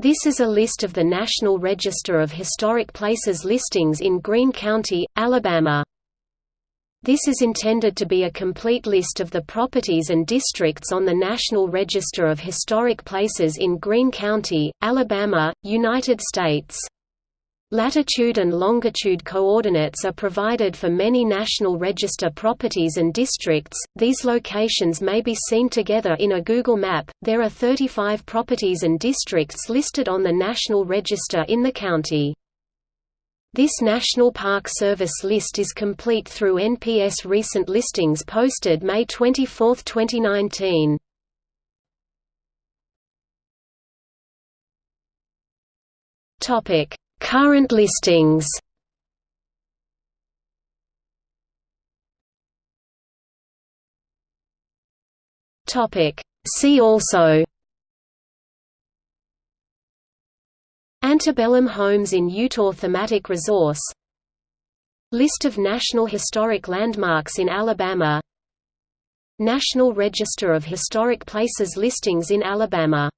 This is a list of the National Register of Historic Places listings in Greene County, Alabama. This is intended to be a complete list of the properties and districts on the National Register of Historic Places in Greene County, Alabama, United States. Latitude and longitude coordinates are provided for many National Register properties and districts. These locations may be seen together in a Google map. There are 35 properties and districts listed on the National Register in the county. This National Park Service list is complete through NPS recent listings posted May 24, 2019. Topic: Current listings. See also. Antebellum homes in Eutaw Thematic resource. List of National Historic Landmarks in Alabama. National Register of Historic Places listings in Alabama